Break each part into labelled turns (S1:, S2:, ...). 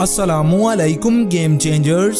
S1: السلام علیکم game changers.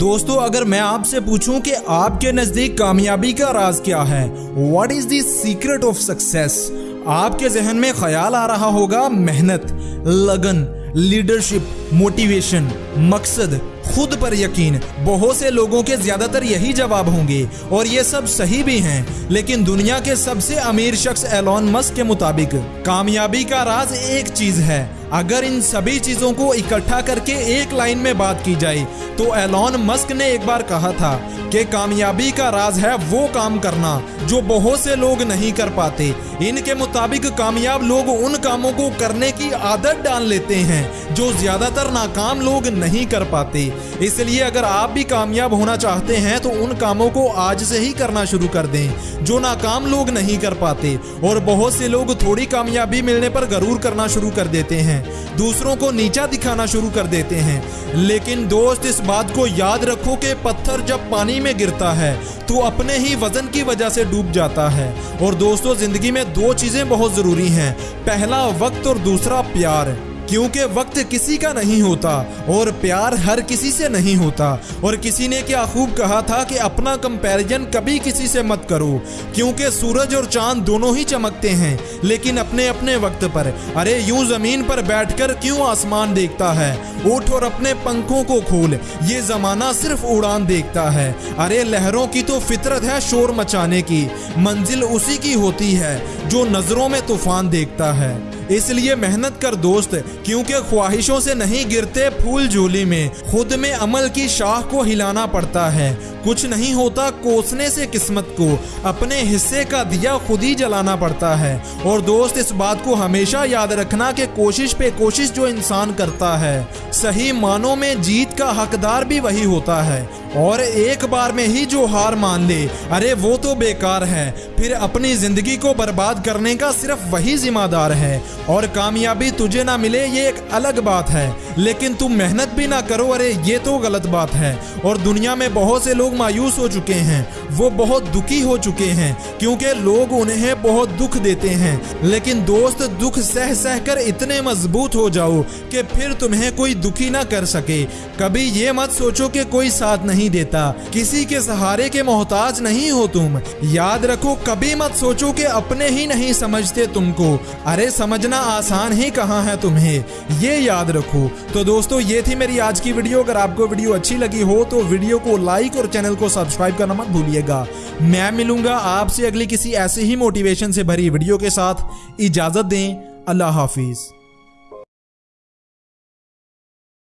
S1: دوستو، اگر میں آپ سے پوچھوں کہ آپ کے نزدیک کامیابی کا راز کیا ہے what is the secret of success آپ کے ذہن میں خیال آ رہا ہوگا محنت، لگن لیڈرشپ موٹیویشن مقصد، خود پر یقین۔ بہت سے لوگوں کے زیادہ تر یہی جواب ہوں گے، اور یہ سب صحیح بھی ہیں، لیکن دنیا کے سب سے امیر شخص ایلون مسک کے مطابق، کامیابی کا راز ایک چیز ہے۔ اگر ان سبھی چیزوں کو اکٹھا کر کے ایک لائن میں بات کی جائے، تو ایلون مسک نے ایک بار کہا تھا کہ کامیابی کا راز ہے وہ کام کرنا جو بہت سے لوگ نہیں کر پاتے۔ ان کے مطابق کامیاب لوگ ان کاموں کو کرنے کی عادت ڈال لیتے ہیں جو زیادہ تر ناکام لوگ نہیں کر پاتے۔ اس لیے اگر آپ بھی کامیاب ہونا چاہتے ہیں، تو ان کاموں کو آج سے ہی کرنا شروع کر دیں جو ناکام لوگ نہیں کر پاتے۔ اور بہت سے لوگ تھوڑی کامیابی ملنے پر غرور کرنا شروع کر دیتے ہیں۔ دوسروں کو نیچا دکھانا شروع کر دیتے ہیں۔ لیکن دوست، اس بات کو یاد رکھو کہ پتھر جب پانی میں گرتا ہے، تو اپنے ہی وزن کی وجہ سے ڈوب جاتا ہے۔ اور دوستو، زندگی میں دو چیزیں بہت ضروری ہیں۔ پہلا، وقت اور دوسرا، پیار۔ کیونکہ وقت کسی کا نہیں ہوتا اور پیار ہر کسی سے نہیں ہوتا۔ اور کسی نے کیا خوب کہا تھا کہ اپنا کمپیریجن کبھی کسی سے مت کرو، کیونکہ سورج اور چاند دونوں ہی چمکتے ہیں، لیکن اپنے اپنے وقت پر۔ ارے، یوں زمین پر بیٹھ کر کیوں آسمان دیکھتا ہے؟ اٹھ اور اپنے پنکھوں کو کھول، یہ زمانہ صرف اڑان دیکھتا ہے۔ ارے، لہروں کی تو فطرت ہے شور مچانے کی، منزل اسی کی ہوتی ہے جو نظروں میں طوفان دیکھتا ہے۔ اس لیے محنت کر دوست، کیونکہ خواہشوں سے نہیں گرتے پھول جھولی میں۔ خود میں عمل کی شاہ کو ہلانا پڑتا ہے۔ کچھ نہیں ہوتا کوسنے سے قسمت کو۔ اپنے حصے کا دیا خود ہی جلانا پڑتا ہے۔ اور دوست، اس بات کو ہمیشہ یاد رکھنا کہ کوشش پہ کوشش جو انسان کرتا ہے، صحیح معنوں میں جیت کا حقدار بھی وہی ہوتا ہے۔ اور ایک بار میں ہی جو ہار مان لے۔ ارے، وہ تو بیکار ہے۔ پھر اپنی زندگی کو برباد کرنے کا صرف وہی ذمہ دار ہے۔ اور کامیابی تجھے نہ ملے، یہ ایک الگ بات ہے۔ لیکن تم محنت بھی نہ کرو، ارے، یہ تو غلط بات ہے۔ اور دنیا میں بہت سے لوگ مایوس ہو چکے ہیں۔ وہ بہت دکھی ہو چکے ہیں، کیونکہ لوگ انہیں بہت دکھ دیتے ہیں۔ لیکن دوست، دکھ سہ سہ کر اتنے مضبوط ہو جاؤ کہ پھر تمہیں کوئی دکھی نہ کر سکے۔ کبھی یہ مت سوچو کہ کوئی ساتھ نہیں نہیں دیتا۔ کسی کے سہارے کے محتاج نہیں ہو تم۔ یاد رکھو، کبھی مت سوچو کہ اپنے ہی نہیں سمجھتے تم کو۔ ارے، سمجھنا آسان ہی کہاں ہے تمہیں؟ یہ یاد رکھو۔ تو دوستو، یہ تھی میری آج کی ویڈیو۔ اگر آپ کو ویڈیو اچھی لگی ہو تو ویڈیو کو لائک اور چینل کو سبسکرائب کرنا مت بھولیے گا۔ میں ملوں گا آپ سے اگلی کسی ایسے ہی موٹیویشن سے بھری ویڈیو کے ساتھ۔ اجازت دیں۔ اللہ حافظ۔